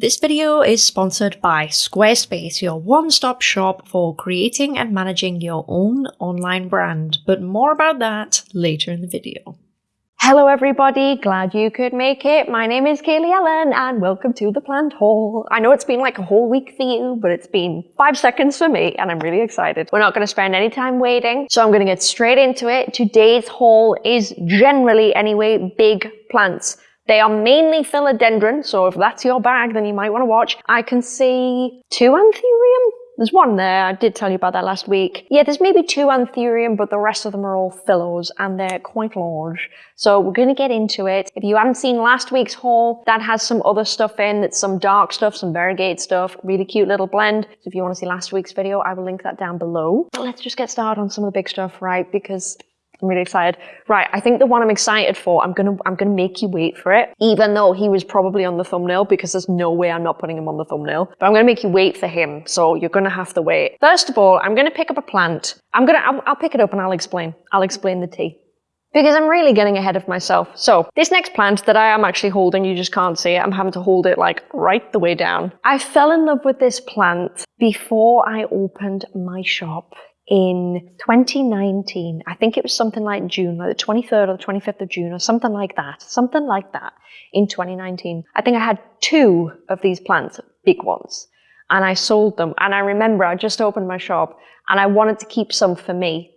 This video is sponsored by Squarespace, your one-stop shop for creating and managing your own online brand, but more about that later in the video. Hello everybody, glad you could make it. My name is Kaylee Ellen and welcome to the plant haul. I know it's been like a whole week for you, but it's been five seconds for me and I'm really excited. We're not going to spend any time waiting, so I'm going to get straight into it. Today's haul is generally anyway big plants. They are mainly philodendron, so if that's your bag, then you might want to watch. I can see two anthurium. There's one there, I did tell you about that last week. Yeah, there's maybe two anthurium, but the rest of them are all phyllos, and they're quite large. So we're gonna get into it. If you haven't seen last week's haul, that has some other stuff in. That's some dark stuff, some variegated stuff, really cute little blend. So if you wanna see last week's video, I will link that down below. But let's just get started on some of the big stuff, right? Because I'm really excited. Right, I think the one I'm excited for, I'm gonna I'm gonna make you wait for it, even though he was probably on the thumbnail because there's no way I'm not putting him on the thumbnail. But I'm gonna make you wait for him, so you're gonna have to wait. First of all, I'm gonna pick up a plant. I'm gonna I'll, I'll pick it up and I'll explain. I'll explain the tea. Because I'm really getting ahead of myself. So, this next plant that I am actually holding, you just can't see it, I'm having to hold it like right the way down. I fell in love with this plant before I opened my shop in 2019. I think it was something like June, like the 23rd or the 25th of June or something like that. Something like that in 2019. I think I had two of these plants, big ones, and I sold them. And I remember I just opened my shop and I wanted to keep some for me.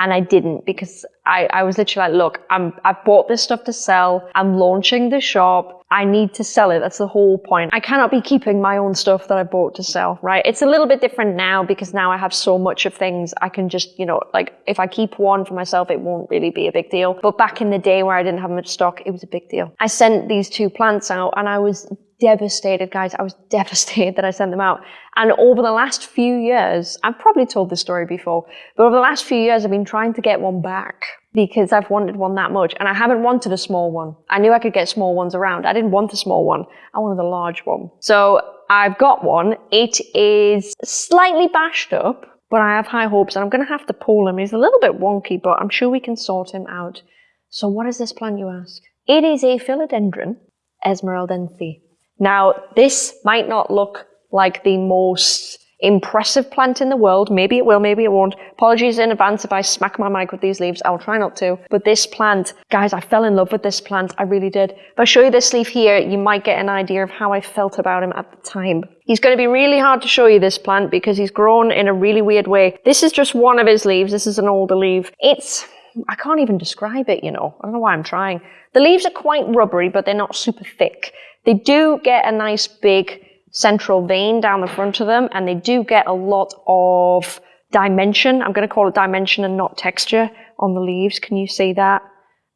And I didn't because I, I was literally like, look, I'm, I've bought this stuff to sell. I'm launching the shop. I need to sell it. That's the whole point. I cannot be keeping my own stuff that I bought to sell, right? It's a little bit different now because now I have so much of things. I can just, you know, like if I keep one for myself, it won't really be a big deal. But back in the day where I didn't have much stock, it was a big deal. I sent these two plants out and I was devastated, guys. I was devastated that I sent them out. And over the last few years, I've probably told this story before, but over the last few years, I've been trying to get one back because I've wanted one that much and I haven't wanted a small one. I knew I could get small ones around. I didn't want a small one. I wanted a large one. So I've got one. It is slightly bashed up, but I have high hopes and I'm going to have to pull him. He's a little bit wonky, but I'm sure we can sort him out. So what is this plant, you ask? It is a philodendron, Esmeraldense. Now, this might not look like the most impressive plant in the world. Maybe it will, maybe it won't. Apologies in advance if I smack my mic with these leaves. I'll try not to. But this plant, guys, I fell in love with this plant. I really did. If I show you this leaf here, you might get an idea of how I felt about him at the time. He's going to be really hard to show you this plant because he's grown in a really weird way. This is just one of his leaves. This is an older leaf. It's, I can't even describe it, you know. I don't know why I'm trying. The leaves are quite rubbery, but they're not super thick. They do get a nice big central vein down the front of them, and they do get a lot of dimension. I'm going to call it dimension and not texture on the leaves. Can you see that?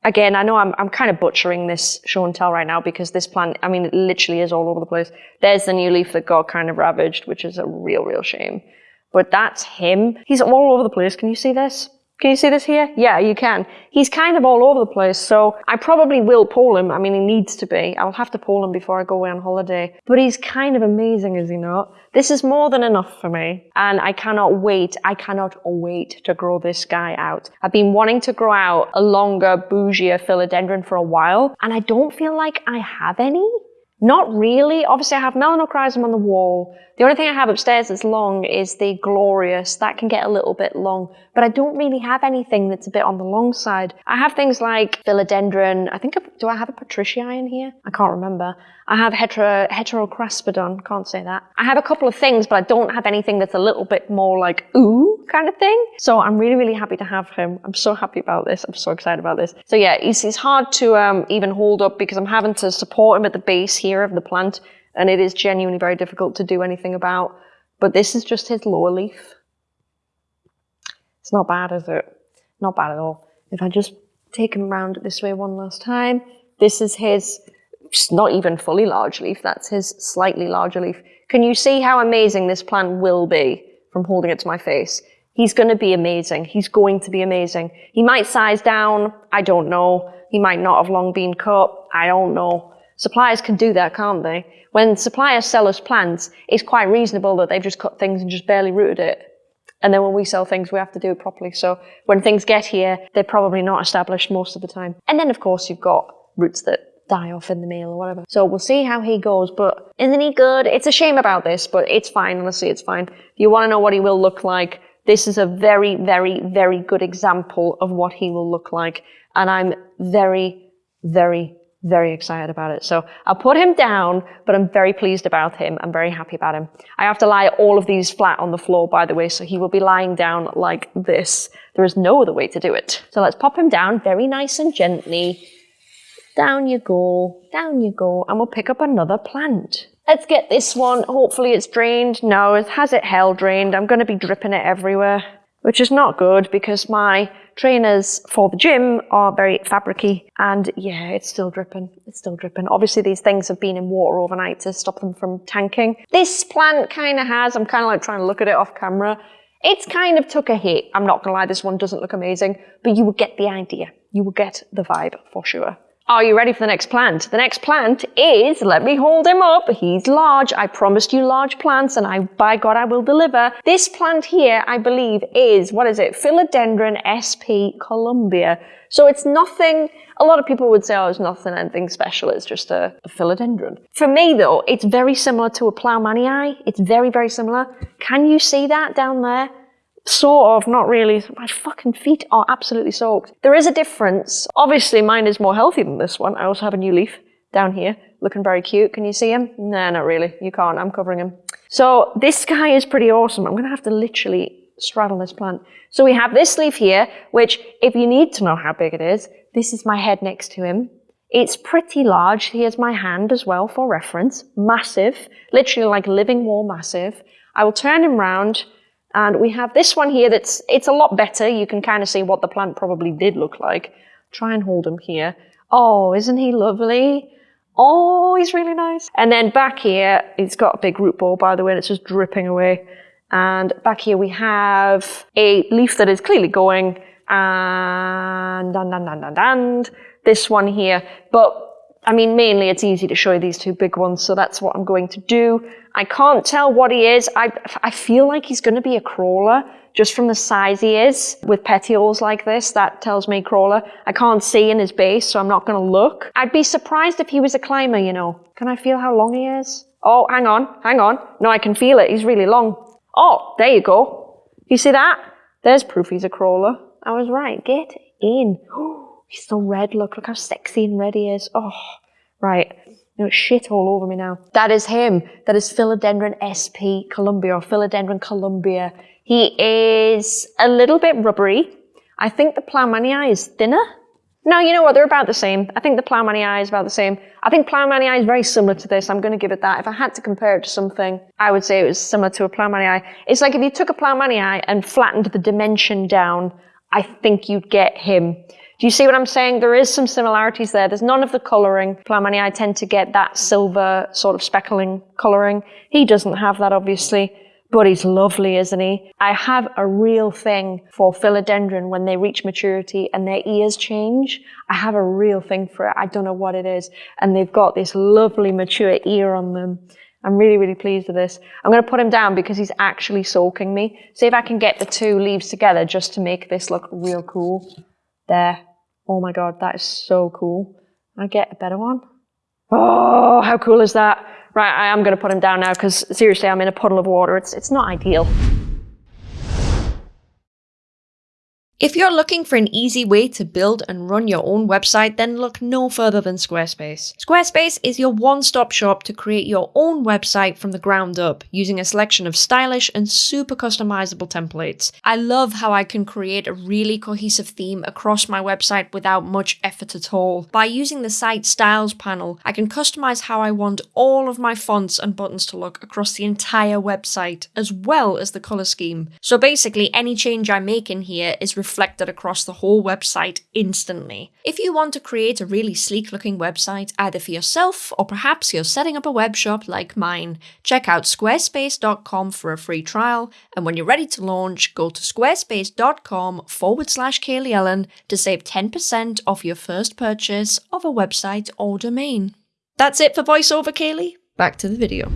Again, I know I'm, I'm kind of butchering this show and tell right now because this plant, I mean, it literally is all over the place. There's the new leaf that got kind of ravaged, which is a real, real shame. But that's him. He's all over the place. Can you see this? Can you see this here? Yeah, you can. He's kind of all over the place, so I probably will pull him. I mean, he needs to be. I'll have to pull him before I go away on holiday. But he's kind of amazing, is he not? This is more than enough for me, and I cannot wait. I cannot wait to grow this guy out. I've been wanting to grow out a longer, bougier philodendron for a while, and I don't feel like I have any. Not really. Obviously, I have melanochrysum on the wall. The only thing I have upstairs that's long is the glorious. That can get a little bit long, but I don't really have anything that's a bit on the long side. I have things like philodendron. I think, do I have a patriciae in here? I can't remember. I have hetero, heterocraspedon. Can't say that. I have a couple of things, but I don't have anything that's a little bit more like ooh kind of thing. So I'm really, really happy to have him. I'm so happy about this. I'm so excited about this. So yeah, he's, he's hard to um, even hold up because I'm having to support him at the base here of the plant, and it is genuinely very difficult to do anything about. But this is just his lower leaf. It's not bad, is it? Not bad at all. If I just take him around this way one last time, this is his not even fully large leaf, that's his slightly larger leaf. Can you see how amazing this plant will be from holding it to my face? He's going to be amazing. He's going to be amazing. He might size down. I don't know. He might not have long been cut. I don't know. Suppliers can do that, can't they? When suppliers sell us plants, it's quite reasonable that they've just cut things and just barely rooted it. And then when we sell things, we have to do it properly. So when things get here, they're probably not established most of the time. And then, of course, you've got roots that die off in the mail or whatever. So we'll see how he goes, but isn't he good? It's a shame about this, but it's fine, honestly, it's fine. You want to know what he will look like, this is a very, very, very good example of what he will look like. And I'm very, very, very excited about it. So I'll put him down, but I'm very pleased about him. I'm very happy about him. I have to lie all of these flat on the floor, by the way, so he will be lying down like this. There is no other way to do it. So let's pop him down very nice and gently. Down you go, down you go, and we'll pick up another plant. Let's get this one. Hopefully it's drained. No, it has it hell drained. I'm going to be dripping it everywhere, which is not good because my trainers for the gym are very fabricy and yeah, it's still dripping. It's still dripping. Obviously these things have been in water overnight to stop them from tanking. This plant kind of has, I'm kind of like trying to look at it off camera. It's kind of took a hit. I'm not gonna lie, this one doesn't look amazing, but you will get the idea. You will get the vibe for sure. Are you ready for the next plant? The next plant is, let me hold him up, he's large, I promised you large plants and I, by God, I will deliver. This plant here, I believe, is, what is it, Philodendron sp Colombia. So it's nothing, a lot of people would say, oh, it's nothing, anything special, it's just a, a philodendron. For me though, it's very similar to a Plowmanii. It's very, very similar. Can you see that down there? Sort of, not really. My fucking feet are absolutely soaked. There is a difference. Obviously, mine is more healthy than this one. I also have a new leaf down here, looking very cute. Can you see him? Nah, not really. You can't. I'm covering him. So this guy is pretty awesome. I'm going to have to literally straddle this plant. So we have this leaf here, which if you need to know how big it is, this is my head next to him. It's pretty large. Here's my hand as well for reference. Massive, literally like living wall massive. I will turn him round and we have this one here that's, it's a lot better. You can kind of see what the plant probably did look like. Try and hold him here. Oh, isn't he lovely? Oh, he's really nice. And then back here, it's got a big root ball, by the way, and it's just dripping away. And back here we have a leaf that is clearly going, and, and, and, and, and, and this one here. But I mean, mainly it's easy to show you these two big ones, so that's what I'm going to do. I can't tell what he is. I, I feel like he's going to be a crawler just from the size he is with petioles like this. That tells me crawler. I can't see in his base, so I'm not going to look. I'd be surprised if he was a climber, you know. Can I feel how long he is? Oh, hang on, hang on. No, I can feel it. He's really long. Oh, there you go. You see that? There's proof he's a crawler. I was right. Get in. Oh, he's so red. Look, look how sexy and red he is. Oh, right. No, shit all over me now. That is him. That is Philodendron sp Colombia or Philodendron Colombia. He is a little bit rubbery. I think the Plowmanii is thinner. No, you know what? They're about the same. I think the Plowmanii is about the same. I think Plowmanii is very similar to this. I'm going to give it that. If I had to compare it to something, I would say it was similar to a Plowmanii. It's like if you took a Plowmanii and flattened the dimension down, I think you'd get him. Do you see what I'm saying? There is some similarities there. There's none of the colouring. Plowmanii tend to get that silver sort of speckling colouring. He doesn't have that, obviously, but he's lovely, isn't he? I have a real thing for philodendron when they reach maturity and their ears change. I have a real thing for it. I don't know what it is. And they've got this lovely mature ear on them. I'm really, really pleased with this. I'm going to put him down because he's actually soaking me. See if I can get the two leaves together just to make this look real cool. There. Oh my god, that is so cool. I get a better one. Oh, how cool is that? Right, I am going to put him down now because seriously, I'm in a puddle of water. It's, it's not ideal. If you're looking for an easy way to build and run your own website, then look no further than Squarespace. Squarespace is your one-stop shop to create your own website from the ground up, using a selection of stylish and super customizable templates. I love how I can create a really cohesive theme across my website without much effort at all. By using the site styles panel, I can customize how I want all of my fonts and buttons to look across the entire website, as well as the color scheme. So basically, any change I make in here is reflected across the whole website instantly. If you want to create a really sleek looking website, either for yourself or perhaps you're setting up a web shop like mine, check out squarespace.com for a free trial. And when you're ready to launch, go to squarespace.com forward slash Kaylee Ellen to save 10% off your first purchase of a website or domain. That's it for voiceover, Kaylee. Back to the video.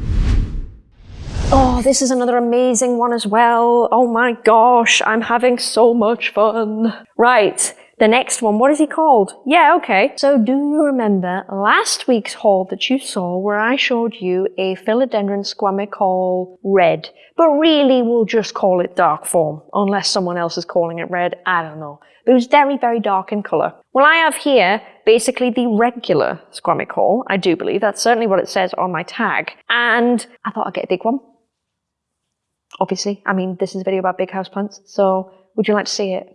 Oh, this is another amazing one as well. Oh my gosh, I'm having so much fun. Right, the next one. What is he called? Yeah, okay. So do you remember last week's haul that you saw where I showed you a philodendron squamicaule red? But really we'll just call it dark form, unless someone else is calling it red. I don't know. But it was very, very dark in colour. Well, I have here basically the regular squamicaule. I do believe that's certainly what it says on my tag. And I thought I'd get a big one. Obviously, I mean, this is a video about big house plants, so would you like to see it?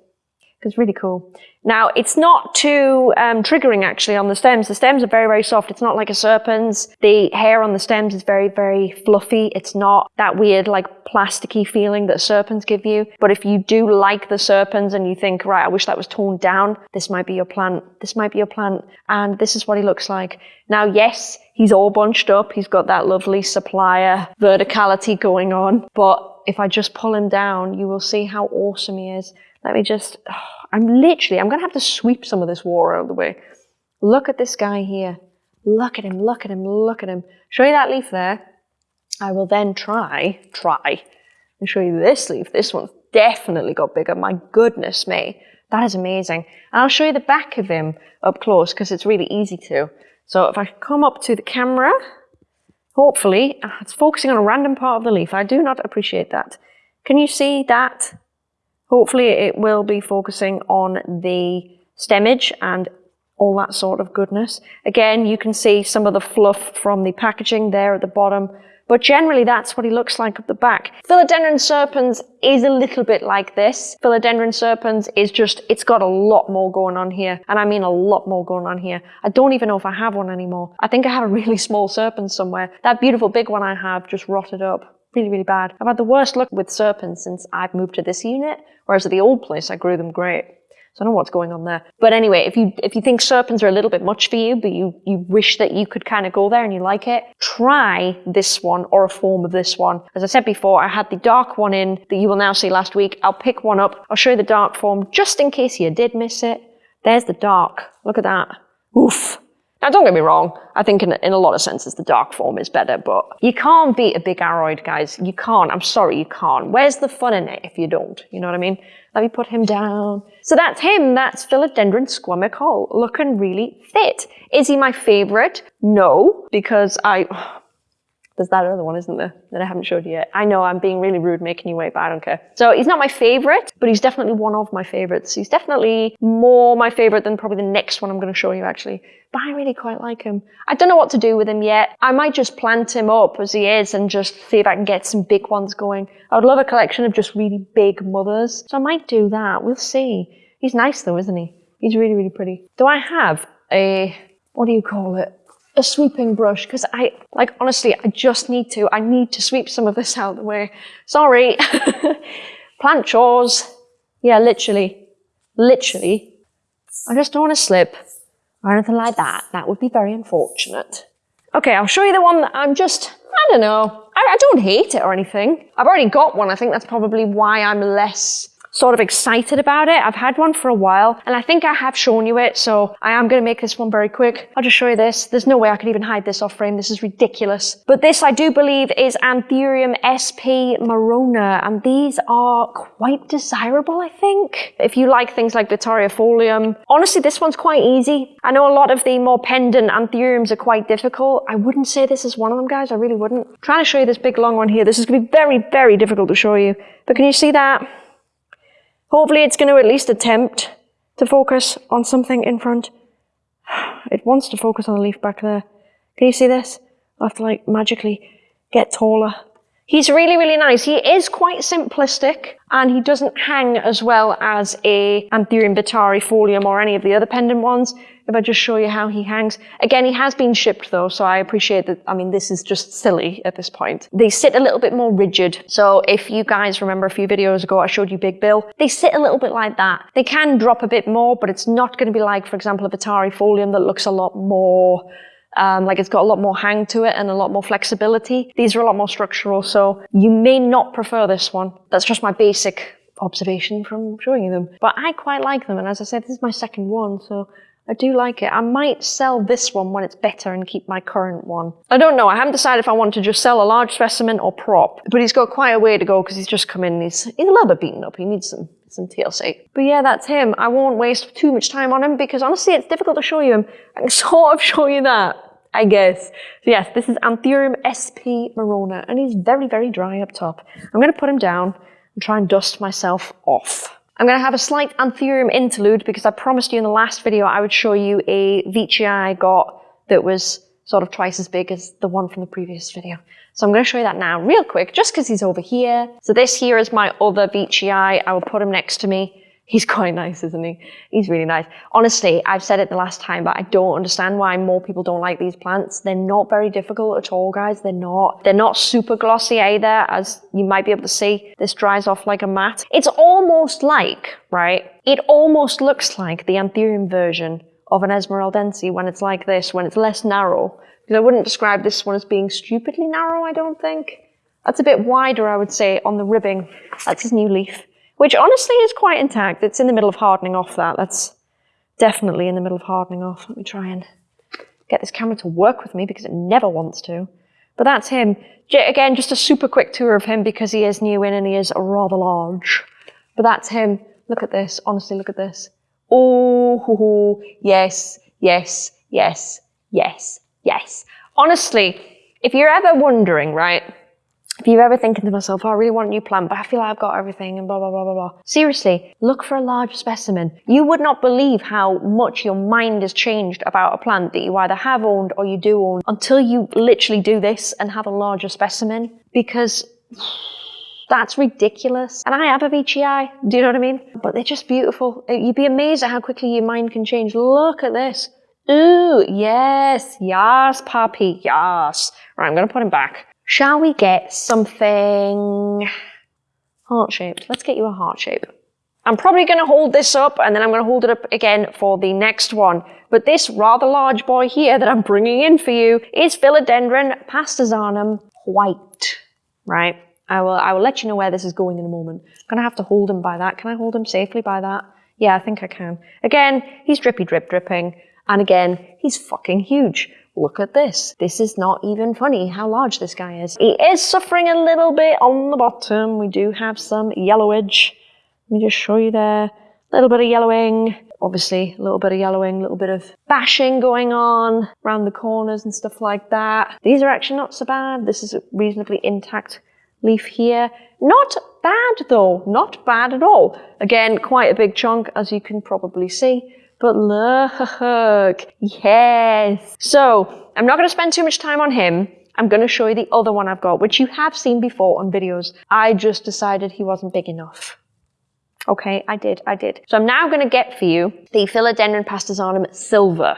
It's really cool. Now, it's not too um, triggering actually on the stems. The stems are very, very soft. It's not like a serpent's. The hair on the stems is very, very fluffy. It's not that weird, like plasticky feeling that serpens give you. But if you do like the serpens and you think, right, I wish that was torn down, this might be your plant. This might be your plant. And this is what he looks like. Now, yes, he's all bunched up. He's got that lovely supplier verticality going on. But if I just pull him down, you will see how awesome he is. Let me just, oh, I'm literally, I'm going to have to sweep some of this war out of the way. Look at this guy here. Look at him, look at him, look at him. Show you that leaf there. I will then try, try, and show you this leaf. This one's definitely got bigger. My goodness me. That is amazing. And I'll show you the back of him up close because it's really easy to. So if I come up to the camera, hopefully, ah, it's focusing on a random part of the leaf. I do not appreciate that. Can you see that? Hopefully it will be focusing on the stemage and all that sort of goodness. Again, you can see some of the fluff from the packaging there at the bottom, but generally that's what he looks like at the back. Philodendron serpens is a little bit like this. Philodendron serpens is just, it's got a lot more going on here, and I mean a lot more going on here. I don't even know if I have one anymore. I think I have a really small serpent somewhere. That beautiful big one I have just rotted up really, really bad. I've had the worst luck with serpens since I've moved to this unit, whereas at the old place I grew them great. So I don't know what's going on there. But anyway, if you if you think serpens are a little bit much for you, but you, you wish that you could kind of go there and you like it, try this one or a form of this one. As I said before, I had the dark one in that you will now see last week. I'll pick one up. I'll show you the dark form just in case you did miss it. There's the dark. Look at that. Oof. Now, don't get me wrong, I think in, in a lot of senses the dark form is better, but you can't beat a big aroid, guys. You can't. I'm sorry, you can't. Where's the fun in it if you don't? You know what I mean? Let me put him down. So that's him. That's Philodendron squamicaule, looking really fit. Is he my favorite? No, because I... There's that other one, isn't there, that I haven't showed you yet. I know I'm being really rude making you wait, but I don't care. So he's not my favorite, but he's definitely one of my favorites. He's definitely more my favorite than probably the next one I'm going to show you, actually. But I really quite like him. I don't know what to do with him yet. I might just plant him up as he is and just see if I can get some big ones going. I would love a collection of just really big mothers. So I might do that. We'll see. He's nice though, isn't he? He's really, really pretty. Do I have a, what do you call it? A sweeping brush because I, like, honestly, I just need to. I need to sweep some of this out of the way. Sorry. Plant chores. Yeah, literally. Literally. I just don't want to slip or anything like that. That would be very unfortunate. Okay, I'll show you the one that I'm just, I don't know. I, I don't hate it or anything. I've already got one. I think that's probably why I'm less sort of excited about it. I've had one for a while and I think I have shown you it. So I am going to make this one very quick. I'll just show you this. There's no way I could even hide this off frame. This is ridiculous. But this I do believe is Anthurium sp marrona and these are quite desirable, I think. If you like things like vittarifolium. Honestly, this one's quite easy. I know a lot of the more pendant Anthuriums are quite difficult. I wouldn't say this is one of them, guys. I really wouldn't. I'm trying to show you this big long one here. This is going to be very, very difficult to show you. But can you see that? Hopefully it's going to at least attempt to focus on something in front. It wants to focus on the leaf back there. Can you see this? I have to like magically get taller. He's really, really nice. He is quite simplistic and he doesn't hang as well as a Anthurium vittarifolium or any of the other pendant ones. If I just show you how he hangs. Again, he has been shipped though, so I appreciate that. I mean, this is just silly at this point. They sit a little bit more rigid. So if you guys remember a few videos ago, I showed you Big Bill. They sit a little bit like that. They can drop a bit more, but it's not going to be like, for example, a vittarifolium that looks a lot more um, like it's got a lot more hang to it and a lot more flexibility. These are a lot more structural, so you may not prefer this one. That's just my basic observation from showing you them. But I quite like them, and as I said, this is my second one, so I do like it. I might sell this one when it's better and keep my current one. I don't know. I haven't decided if I want to just sell a large specimen or prop. But he's got quite a way to go because he's just come in he's, he's a little bit beaten up. He needs some, some TLC. But yeah, that's him. I won't waste too much time on him because honestly, it's difficult to show you him. I can sort of show you that. I guess. So yes, this is Anthurium sp marrona, and he's very, very dry up top. I'm going to put him down and try and dust myself off. I'm going to have a slight Anthurium interlude because I promised you in the last video I would show you a Veitchii I got that was sort of twice as big as the one from the previous video. So I'm going to show you that now real quick, just because he's over here. So this here is my other Veitchii I. I will put him next to me. He's quite nice, isn't he? He's really nice. Honestly, I've said it the last time, but I don't understand why more people don't like these plants. They're not very difficult at all, guys. They're not. They're not super glossy either, as you might be able to see. This dries off like a mat. It's almost like, right? It almost looks like the Anthurium version of an Esmeraldense when it's like this, when it's less narrow. Because I wouldn't describe this one as being stupidly narrow, I don't think. That's a bit wider, I would say, on the ribbing. That's his new leaf which honestly is quite intact. It's in the middle of hardening off that. That's definitely in the middle of hardening off. Let me try and get this camera to work with me because it never wants to. But that's him. Again, just a super quick tour of him because he is new in and he is rather large. But that's him. Look at this. Honestly, look at this. Oh, yes, yes, yes, yes, yes. Honestly, if you're ever wondering, right, if you're ever thinking to myself, oh, I really want a new plant, but I feel like I've got everything and blah, blah, blah, blah, blah. Seriously, look for a large specimen. You would not believe how much your mind has changed about a plant that you either have owned or you do own until you literally do this and have a larger specimen because that's ridiculous. And I have a Veitchii I, do you know what I mean? But they're just beautiful. Uh, you'd be amazed at how quickly your mind can change. Look at this. Ooh, yes, yes, puppy, yes. Right, I'm going to put him back. Shall we get something heart-shaped? Let's get you a heart shape. I'm probably going to hold this up and then I'm going to hold it up again for the next one. But this rather large boy here that I'm bringing in for you is Philodendron pastazanum white, right? I will, I will let you know where this is going in a moment. I'm going to have to hold him by that. Can I hold him safely by that? Yeah, I think I can. Again, he's drippy drip dripping. And again, he's fucking huge look at this. This is not even funny how large this guy is. He is suffering a little bit on the bottom. We do have some yellowage. Let me just show you there. A little bit of yellowing. Obviously, a little bit of yellowing, a little bit of bashing going on around the corners and stuff like that. These are actually not so bad. This is a reasonably intact leaf here. Not bad though, not bad at all. Again, quite a big chunk as you can probably see. But look, yes. So I'm not going to spend too much time on him. I'm going to show you the other one I've got, which you have seen before on videos. I just decided he wasn't big enough. Okay, I did, I did. So I'm now going to get for you the Philodendron pastazanum silver.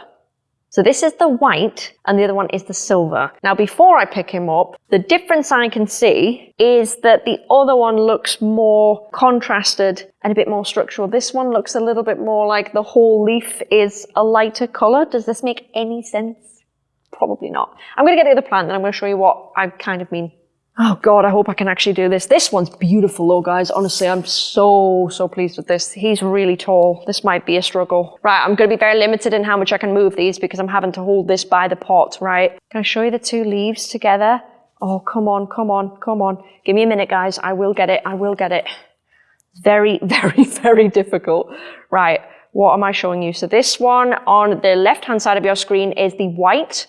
So this is the white and the other one is the silver. Now before I pick him up, the difference I can see is that the other one looks more contrasted and a bit more structural. This one looks a little bit more like the whole leaf is a lighter color. Does this make any sense? Probably not. I'm going to get the other plant and I'm going to show you what I kind of mean Oh God, I hope I can actually do this. This one's beautiful though, guys. Honestly, I'm so, so pleased with this. He's really tall. This might be a struggle. Right, I'm going to be very limited in how much I can move these because I'm having to hold this by the pot, right? Can I show you the two leaves together? Oh, come on, come on, come on. Give me a minute, guys. I will get it. I will get it. Very, very, very difficult. Right, what am I showing you? So this one on the left-hand side of your screen is the white.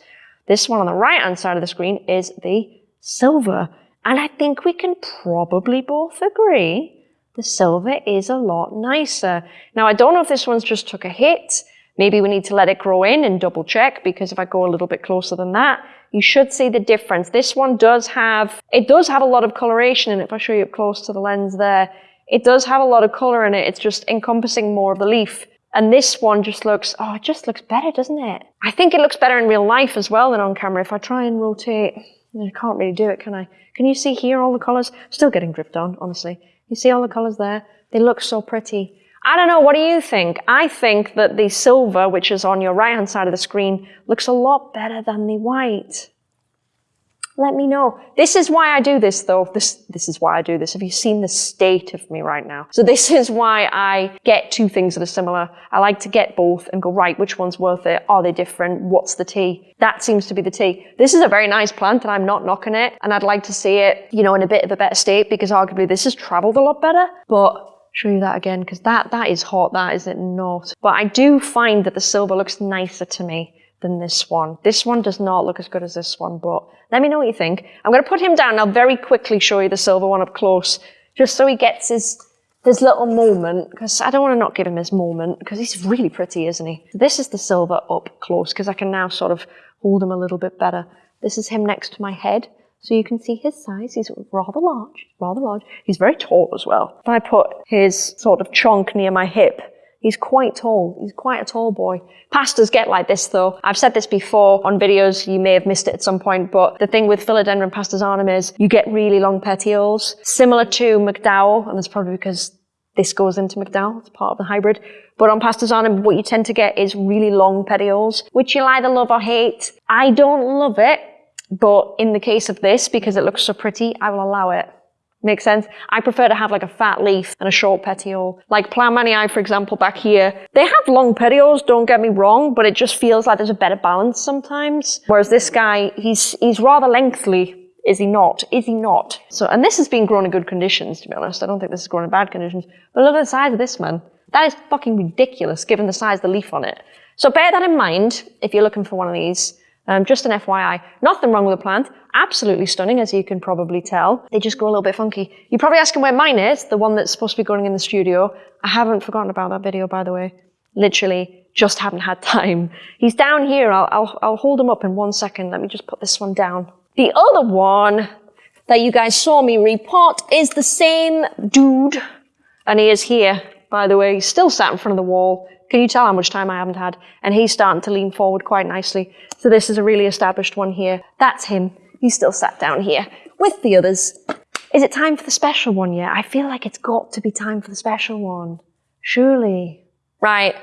This one on the right-hand side of the screen is the silver. And I think we can probably both agree the silver is a lot nicer. Now, I don't know if this one's just took a hit. Maybe we need to let it grow in and double check because if I go a little bit closer than that, you should see the difference. This one does have, it does have a lot of coloration in it. If I show you up close to the lens there, it does have a lot of color in it. It's just encompassing more of the leaf. And this one just looks, oh, it just looks better, doesn't it? I think it looks better in real life as well than on camera. If I try and rotate, I can't really do it, can I? Can you see here all the colours? Still getting dripped on, honestly. You see all the colours there? They look so pretty. I don't know, what do you think? I think that the silver, which is on your right-hand side of the screen, looks a lot better than the white. Let me know. This is why I do this though. This, this is why I do this. Have you seen the state of me right now? So this is why I get two things that are similar. I like to get both and go, right, which one's worth it? Are they different? What's the tea? That seems to be the tea. This is a very nice plant and I'm not knocking it. And I'd like to see it, you know, in a bit of a better state because arguably this has traveled a lot better. But show you that again because that, that is hot. That is it not. But I do find that the silver looks nicer to me than this one. This one does not look as good as this one, but let me know what you think. I'm going to put him down. I'll very quickly show you the silver one up close, just so he gets his, his little moment, because I don't want to not give him his moment, because he's really pretty, isn't he? This is the silver up close, because I can now sort of hold him a little bit better. This is him next to my head, so you can see his size. He's rather large, rather large. He's very tall as well. If I put his sort of chunk near my hip, He's quite tall. He's quite a tall boy. Pastors get like this though. I've said this before on videos. You may have missed it at some point, but the thing with Philodendron pastazanum is you get really long petioles, similar to McDowell, and it's probably because this goes into McDowell. It's part of the hybrid. But on Pastazanum, what you tend to get is really long petioles, which you'll either love or hate. I don't love it, but in the case of this, because it looks so pretty, I will allow it. Makes sense? I prefer to have like a fat leaf and a short petiole. Like Plough for example, back here, they have long petioles, don't get me wrong, but it just feels like there's a better balance sometimes. Whereas this guy, he's, he's rather lengthy. Is he not? Is he not? So, and this has been grown in good conditions, to be honest. I don't think this is grown in bad conditions. But look at the size of this man. That is fucking ridiculous given the size of the leaf on it. So bear that in mind if you're looking for one of these. Um, just an FYI. Nothing wrong with the plant. Absolutely stunning, as you can probably tell. They just go a little bit funky. You're probably asking where mine is, the one that's supposed to be growing in the studio. I haven't forgotten about that video, by the way. Literally, just haven't had time. He's down here. I'll, I'll, I'll hold him up in one second. Let me just put this one down. The other one that you guys saw me repot is the same dude. And he is here, by the way. He's still sat in front of the wall. Can you tell how much time I haven't had? And he's starting to lean forward quite nicely. So this is a really established one here. That's him. He's still sat down here with the others. Is it time for the special one yet? I feel like it's got to be time for the special one. Surely. Right.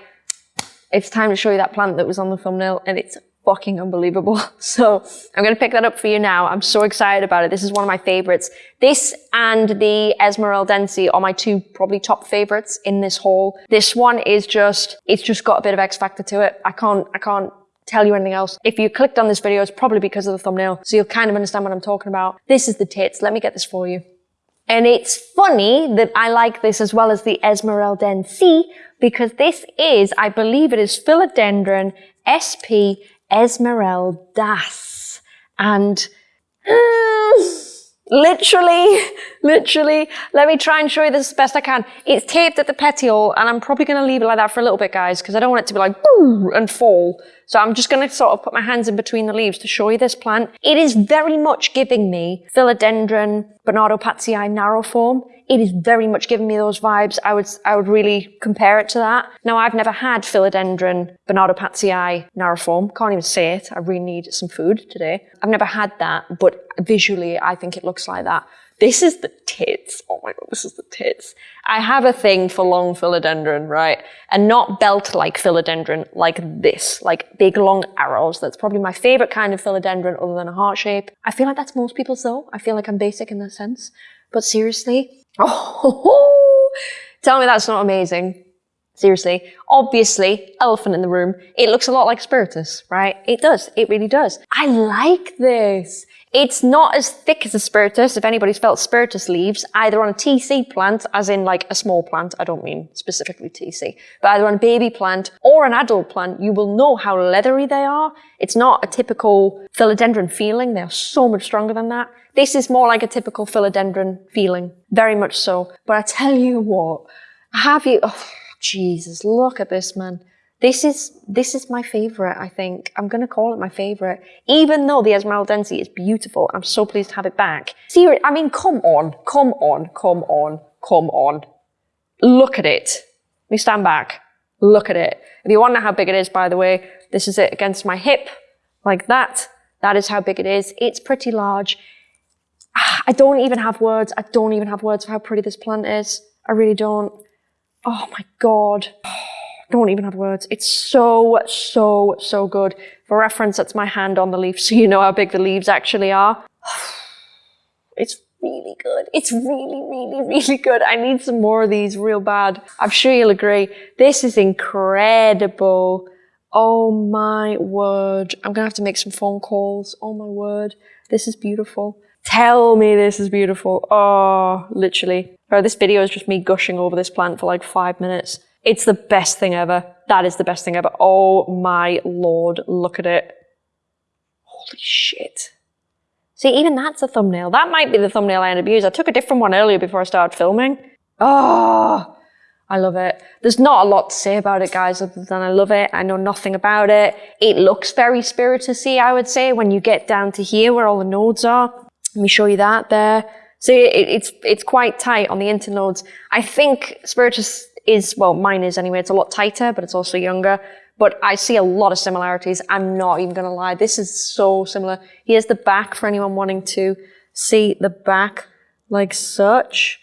It's time to show you that plant that was on the thumbnail and it's fucking unbelievable. So I'm going to pick that up for you now. I'm so excited about it. This is one of my favorites. This and the Esmeraldense are my two probably top favorites in this haul. This one is just, it's just got a bit of X factor to it. I can't, I can't tell you anything else. If you clicked on this video, it's probably because of the thumbnail. So you'll kind of understand what I'm talking about. This is the tits. Let me get this for you. And it's funny that I like this as well as the Esmeraldense because this is, I believe it is Philodendron SP Esmeraldas. And uh, literally, literally, let me try and show you this as best I can. It's taped at the petiole and I'm probably going to leave it like that for a little bit, guys, because I don't want it to be like and fall. So I'm just going to sort of put my hands in between the leaves to show you this plant. It is very much giving me Philodendron Bernardopazii narrow form it is very much giving me those vibes. I would, I would really compare it to that. Now, I've never had philodendron Bernardopazii narroform. Can't even say it. I really need some food today. I've never had that, but visually, I think it looks like that. This is the tits. Oh my god, this is the tits. I have a thing for long philodendron, right? And not belt-like philodendron, like this, like big long arrows. That's probably my favorite kind of philodendron other than a heart shape. I feel like that's most people's though. I feel like I'm basic in that sense. But seriously, Oh, tell me that's not amazing. Seriously. Obviously, elephant in the room. It looks a lot like Spiritus, right? It does. It really does. I like this. It's not as thick as a spiritus, if anybody's felt spiritus leaves, either on a TC plant, as in like a small plant, I don't mean specifically TC, but either on a baby plant or an adult plant, you will know how leathery they are. It's not a typical philodendron feeling, they're so much stronger than that. This is more like a typical philodendron feeling, very much so. But I tell you what, have you, oh, Jesus, look at this man. This is, this is my favorite, I think. I'm going to call it my favorite. Even though the Esmeraldense is beautiful, I'm so pleased to have it back. Seriously, I mean, come on, come on, come on, come on. Look at it. Let me stand back. Look at it. If you want to know how big it is, by the way, this is it against my hip, like that. That is how big it is. It's pretty large. Ah, I don't even have words. I don't even have words for how pretty this plant is. I really don't. Oh my God don't even have words. It's so, so, so good. For reference, that's my hand on the leaf, so you know how big the leaves actually are. It's really good. It's really, really, really good. I need some more of these real bad. I'm sure you'll agree. This is incredible. Oh my word. I'm gonna have to make some phone calls. Oh my word. This is beautiful. Tell me this is beautiful. Oh, literally. Oh, this video is just me gushing over this plant for like five minutes. It's the best thing ever. That is the best thing ever. Oh my lord. Look at it. Holy shit. See, even that's a thumbnail. That might be the thumbnail I end up using. I took a different one earlier before I started filming. Oh, I love it. There's not a lot to say about it, guys, other than I love it. I know nothing about it. It looks very spiritusy, I would say, when you get down to here where all the nodes are. Let me show you that there. See, it, it's, it's quite tight on the internodes. I think spiritus is, well, mine is anyway. It's a lot tighter, but it's also younger but I see a lot of similarities. I'm not even going to lie. This is so similar. Here's the back for anyone wanting to see the back like such.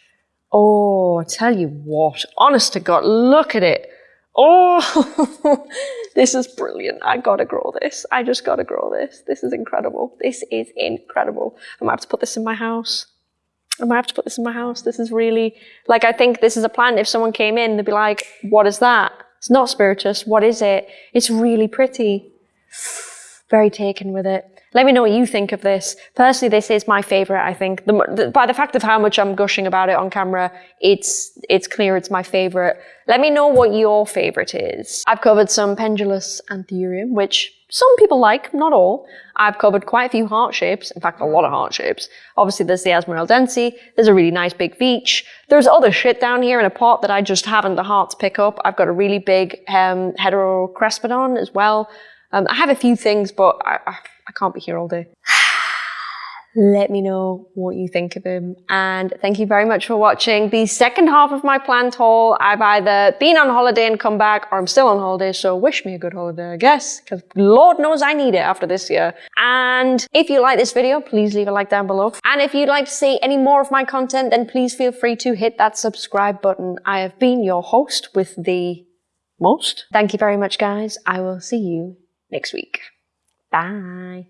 Oh, I tell you what, honest to God, look at it. Oh, this is brilliant. I gotta grow this. I just gotta grow this. This is incredible. This is incredible. I might have to put this in my house. I have to put this in my house. This is really, like, I think this is a plant. If someone came in, they'd be like, what is that? It's not spiritus. What is it? It's really pretty. Very taken with it. Let me know what you think of this. Personally, this is my favorite, I think. The, the, by the fact of how much I'm gushing about it on camera, it's, it's clear it's my favorite. Let me know what your favorite is. I've covered some pendulous anthurium, which some people like, not all. I've covered quite a few heart shapes, in fact, a lot of heart shapes. Obviously, there's the Esmeraldense, there's a really nice big beach. There's other shit down here in a pot that I just haven't the heart to pick up. I've got a really big um, Heterocraspedon as well. Um, I have a few things, but I, I, I can't be here all day. let me know what you think of him. And thank you very much for watching the second half of my plant haul. I've either been on holiday and come back or I'm still on holiday. So wish me a good holiday, I guess, because Lord knows I need it after this year. And if you like this video, please leave a like down below. And if you'd like to see any more of my content, then please feel free to hit that subscribe button. I have been your host with the most. Thank you very much, guys. I will see you next week. Bye.